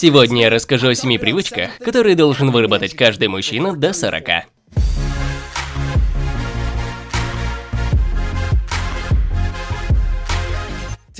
Сегодня я расскажу о семи привычках, которые должен выработать каждый мужчина до 40.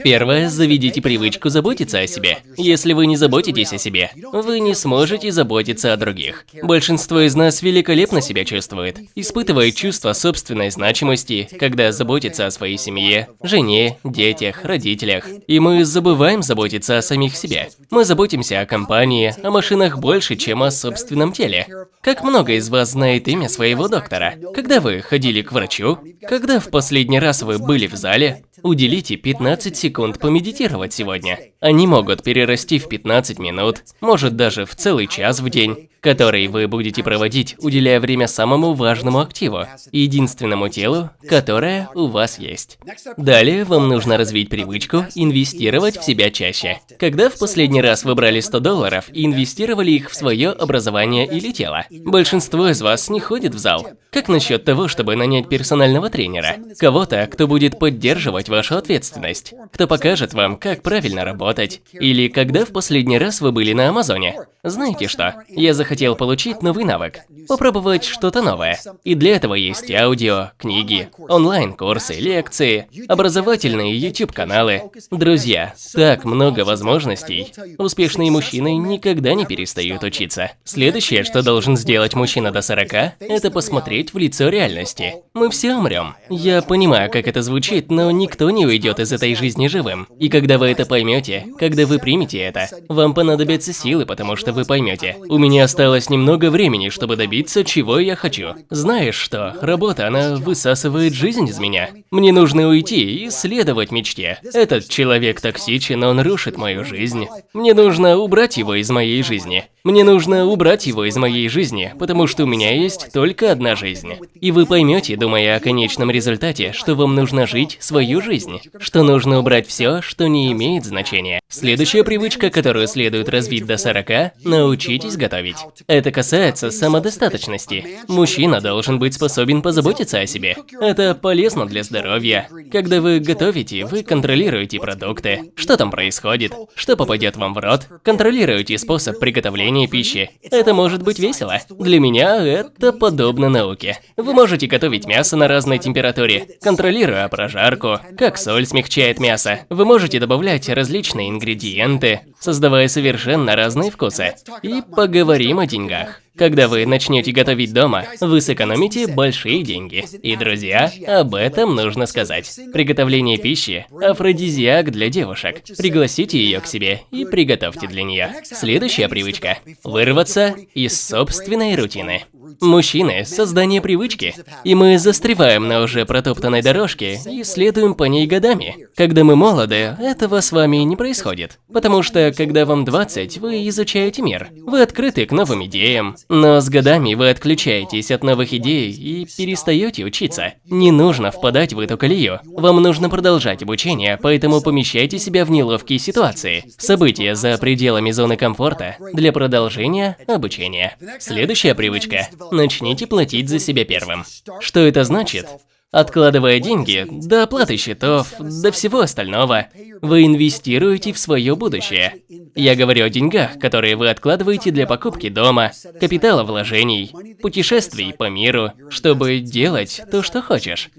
Первое. Заведите привычку заботиться о себе. Если вы не заботитесь о себе, вы не сможете заботиться о других. Большинство из нас великолепно себя чувствует, испытывает чувство собственной значимости, когда заботится о своей семье, жене, детях, родителях. И мы забываем заботиться о самих себе. Мы заботимся о компании, о машинах больше, чем о собственном теле. Как много из вас знает имя своего доктора? Когда вы ходили к врачу? Когда в последний раз вы были в зале? Уделите 15 секунд помедитировать сегодня. Они могут перерасти в 15 минут, может даже в целый час в день который вы будете проводить, уделяя время самому важному активу, единственному телу, которое у вас есть. Далее вам нужно развить привычку инвестировать в себя чаще. Когда в последний раз вы брали 100 долларов и инвестировали их в свое образование или тело? Большинство из вас не ходит в зал. Как насчет того, чтобы нанять персонального тренера? Кого-то, кто будет поддерживать вашу ответственность, кто покажет вам, как правильно работать. Или когда в последний раз вы были на Амазоне? Знаете что? Я захотел хотел получить новый навык, попробовать что-то новое. И для этого есть аудио, книги, онлайн-курсы, лекции, образовательные YouTube-каналы. Друзья, так много возможностей. Успешные мужчины никогда не перестают учиться. Следующее, что должен сделать мужчина до 40, это посмотреть в лицо реальности. Мы все умрем. Я понимаю, как это звучит, но никто не уйдет из этой жизни живым. И когда вы это поймете, когда вы примете это, вам понадобятся силы, потому что вы поймете. У меня осталось немного времени, чтобы добиться, чего я хочу. Знаешь что, работа, она высасывает жизнь из меня. Мне нужно уйти и следовать мечте. Этот человек токсичен, он рушит мою жизнь. Мне нужно убрать его из моей жизни. Мне нужно убрать его из моей жизни, потому что у меня есть только одна жизнь. И вы поймете, думая о конечном результате, что вам нужно жить свою жизнь, что нужно убрать все, что не имеет значения. Следующая привычка, которую следует развить до 40 – научитесь готовить. Это касается самодостаточности. Мужчина должен быть способен позаботиться о себе. Это полезно для здоровья. Когда вы готовите, вы контролируете продукты, что там происходит, что попадет вам в рот, контролируете способ приготовления пищи. Это может быть весело. Для меня это подобно науке. Вы можете готовить мясо на разной температуре, контролируя прожарку, как соль смягчает мясо. Вы можете добавлять различные ингредиенты, создавая совершенно разные вкусы. И поговорим о деньгах. Когда вы начнете готовить дома, вы сэкономите большие деньги. И, друзья, об этом нужно сказать. Приготовление пищи – афродизиак для девушек. Пригласите ее к себе и приготовьте для нее. Следующая привычка – вырваться из собственной рутины. Мужчины – создание привычки, и мы застреваем на уже протоптанной дорожке и следуем по ней годами. Когда мы молоды, этого с вами не происходит, потому что, когда вам 20, вы изучаете мир, вы открыты к новым идеям, но с годами вы отключаетесь от новых идей и перестаете учиться. Не нужно впадать в эту колею, вам нужно продолжать обучение, поэтому помещайте себя в неловкие ситуации, события за пределами зоны комфорта для продолжения обучения. Следующая привычка начните платить за себя первым. Что это значит? Откладывая деньги, до оплаты счетов, до всего остального, вы инвестируете в свое будущее. Я говорю о деньгах, которые вы откладываете для покупки дома, капитала вложений, путешествий по миру, чтобы делать то, что хочешь.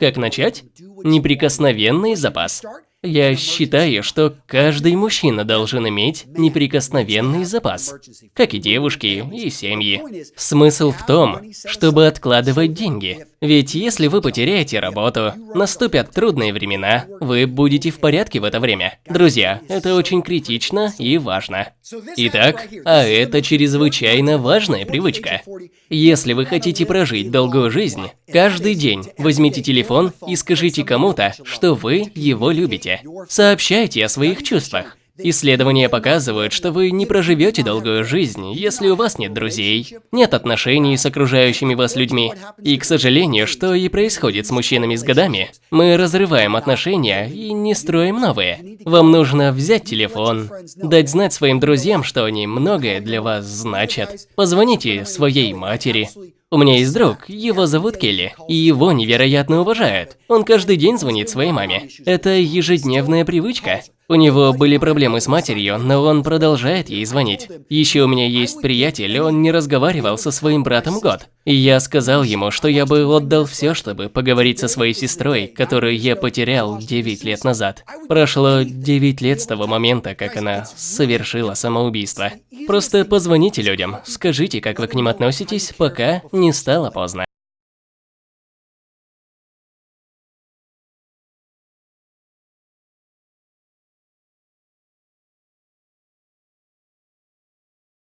Как начать? Неприкосновенный запас. Я считаю, что каждый мужчина должен иметь неприкосновенный запас, как и девушки, и семьи. Смысл в том, чтобы откладывать деньги. Ведь если вы потеряете работу, наступят трудные времена, вы будете в порядке в это время. Друзья, это очень критично и важно. Итак, а это чрезвычайно важная привычка. Если вы хотите прожить долгую жизнь, каждый день возьмите телефон и скажите кому-то, что вы его любите. Сообщайте о своих чувствах. Исследования показывают, что вы не проживете долгую жизнь, если у вас нет друзей, нет отношений с окружающими вас людьми. И, к сожалению, что и происходит с мужчинами с годами, мы разрываем отношения и не строим новые. Вам нужно взять телефон, дать знать своим друзьям, что они многое для вас значат. Позвоните своей матери, у меня есть друг, его зовут Келли, и его невероятно уважают. Он каждый день звонит своей маме. Это ежедневная привычка. У него были проблемы с матерью, но он продолжает ей звонить. Еще у меня есть приятель, он не разговаривал со своим братом год. И я сказал ему, что я бы отдал все, чтобы поговорить со своей сестрой, которую я потерял 9 лет назад. Прошло 9 лет с того момента, как она совершила самоубийство. Просто позвоните людям, скажите, как вы к ним относитесь, пока не стало поздно.